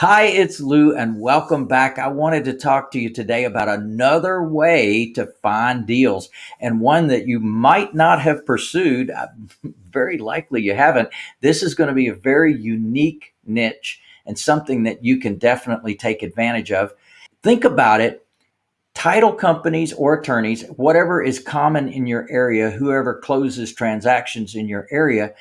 Hi, it's Lou, and welcome back. I wanted to talk to you today about another way to find deals and one that you might not have pursued. uh, Very likely you haven't. This is going to be a very unique niche and something that you can definitely take advantage of. Think about it title companies or attorneys, whatever is common in your area, whoever closes transactions in your area,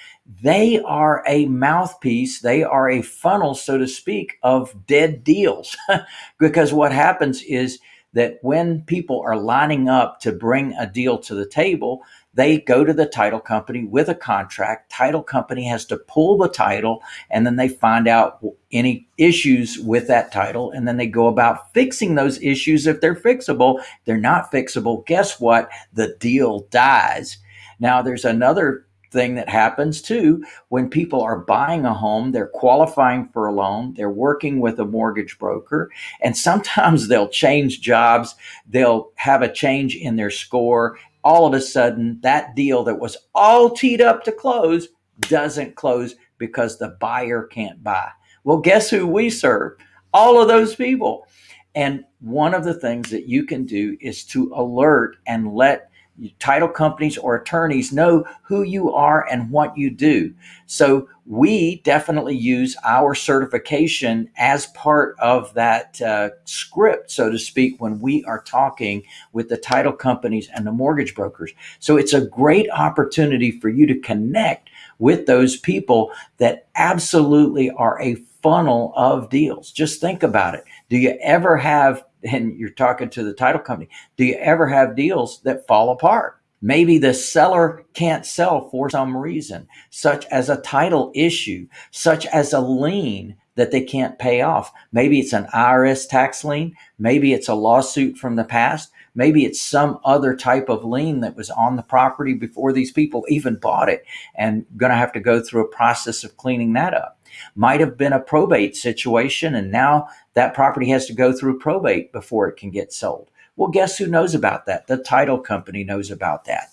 they are a mouthpiece, they are a funnel, so to speak, of dead deals. because what happens is that when people are lining up to bring a deal to the table, they go to the title company with a contract. Title company has to pull the title and then they find out any issues with that title and then they go about fixing those issues if they're fixable. They're not fixable. Guess what? The deal dies. Now there's another thing that happens too when people are buying a home they're qualifying for a loan they're working with a mortgage broker and sometimes they'll change jobs they'll have a change in their score all of a sudden that deal that was all teed up to close doesn't close because the buyer can't buy. Well, guess who we serve? All of those people. And one of the things that you can do is to alert and let title companies or attorneys know who you are and what you do. So we definitely use our certification as part of that uh, script, so to speak, when we are talking with the title companies and the mortgage brokers. So it's a great opportunity for you to connect with those people that absolutely are a funnel of deals. Just think about it. Do you ever have and you're talking to the title company, do you ever have deals that fall apart? Maybe the seller can't sell for some reason, such as a title issue, such as a lien that they can't pay off. Maybe it's an IRS tax lien. Maybe it's a lawsuit from the past. Maybe it's some other type of lien that was on the property before these people even bought it and going to have to go through a process of cleaning that up. Might have been a probate situation and now that property has to go through probate before it can get sold. Well, guess who knows about that? The title company knows about that.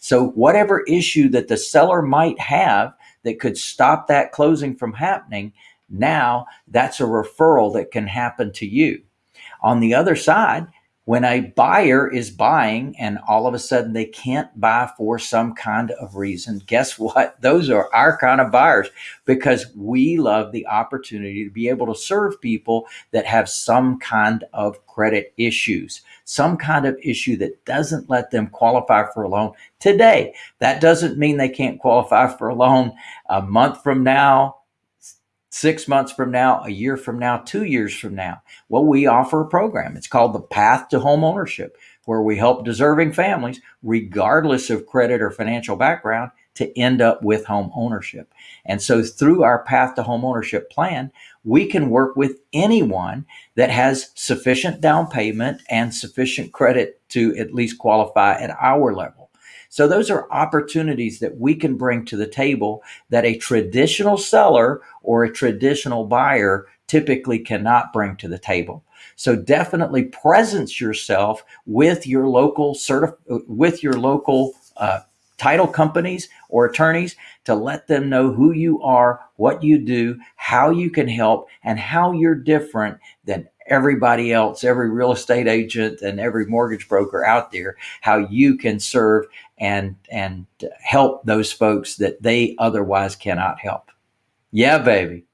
So whatever issue that the seller might have that could stop that closing from happening, now that's a referral that can happen to you. On the other side, when a buyer is buying and all of a sudden they can't buy for some kind of reason, guess what? Those are our kind of buyers because we love the opportunity to be able to serve people that have some kind of credit issues, some kind of issue that doesn't let them qualify for a loan today. That doesn't mean they can't qualify for a loan a month from now, six months from now, a year from now, two years from now. Well, we offer a program. It's called the Path to Home Ownership, where we help deserving families, regardless of credit or financial background, to end up with home ownership. And so through our Path to Home Ownership plan, we can work with anyone that has sufficient down payment and sufficient credit to at least qualify at our level. So those are opportunities that we can bring to the table that a traditional seller or a traditional buyer typically cannot bring to the table. So definitely presence yourself with your local certif- with your local uh, title companies or attorneys to let them know who you are, what you do, how you can help, and how you're different than everybody else, every real estate agent and every mortgage broker out there, how you can serve and and help those folks that they otherwise cannot help. Yeah, baby.